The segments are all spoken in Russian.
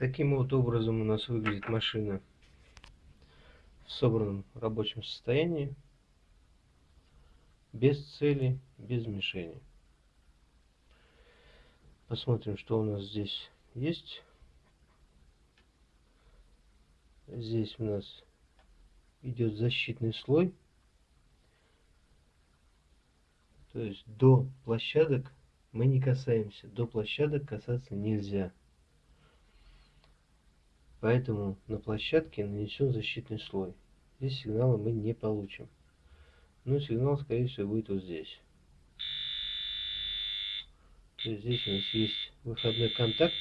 Таким вот образом у нас выглядит машина в собранном рабочем состоянии, без цели, без мишени. Посмотрим, что у нас здесь есть. Здесь у нас идет защитный слой. То есть до площадок мы не касаемся. До площадок касаться нельзя. Поэтому на площадке нанесен защитный слой. Здесь сигнала мы не получим. Но сигнал, скорее всего, будет вот здесь. То есть здесь у нас есть выходной контакт.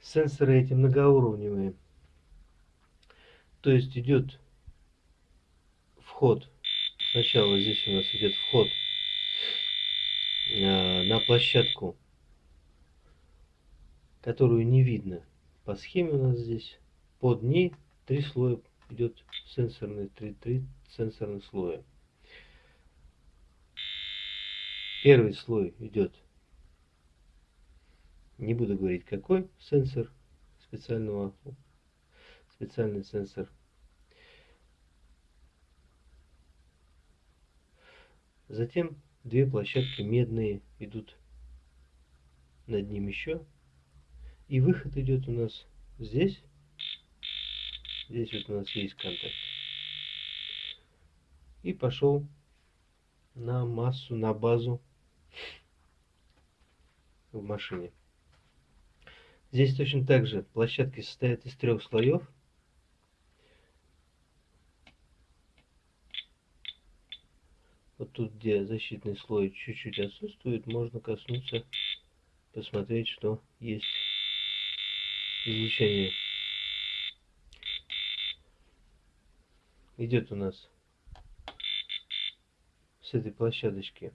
Сенсоры эти многоуровневые. То есть идет вход. Сначала здесь у нас идет вход э, на площадку которую не видно. По схеме у нас здесь под ней три слоя идет сенсорный, три, три сенсорных слоя. Первый слой идет, не буду говорить какой сенсор специального, специальный сенсор. Затем две площадки медные идут над ним еще и выход идет у нас здесь. Здесь вот у нас есть контакт. И пошел на массу, на базу в машине. Здесь точно так же площадки состоят из трех слоев. Вот тут, где защитный слой чуть-чуть отсутствует, можно коснуться, посмотреть, что есть излучение идет у нас с этой площадочки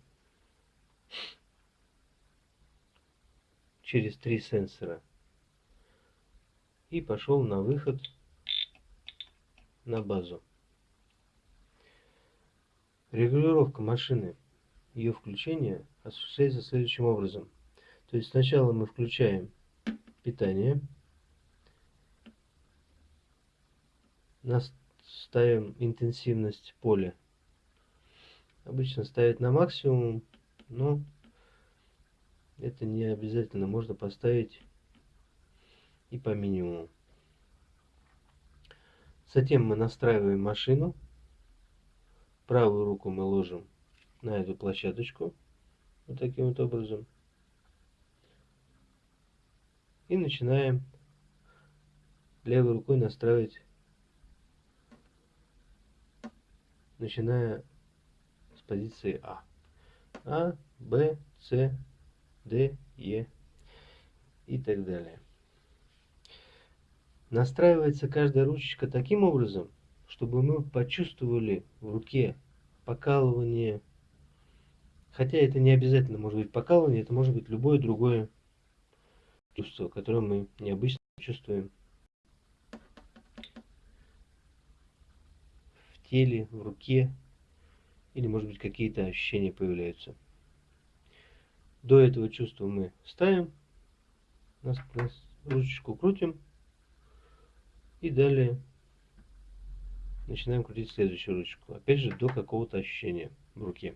через три сенсора и пошел на выход на базу. Регулировка машины, ее включение осуществляется следующим образом. То есть сначала мы включаем питание, ставим интенсивность поля. Обычно ставить на максимум, но это не обязательно. Можно поставить и по минимуму. Затем мы настраиваем машину. Правую руку мы ложим на эту площадочку. Вот таким вот образом. И начинаем левой рукой настраивать начиная с позиции А. А, Б, С, Д, Е и так далее. Настраивается каждая ручечка таким образом, чтобы мы почувствовали в руке покалывание. Хотя это не обязательно может быть покалывание, это может быть любое другое чувство, которое мы необычно чувствуем. Теле, в руке, или может быть какие-то ощущения появляются. До этого чувства мы ставим, нас, нас ручечку крутим и далее начинаем крутить следующую ручку. Опять же до какого-то ощущения в руке.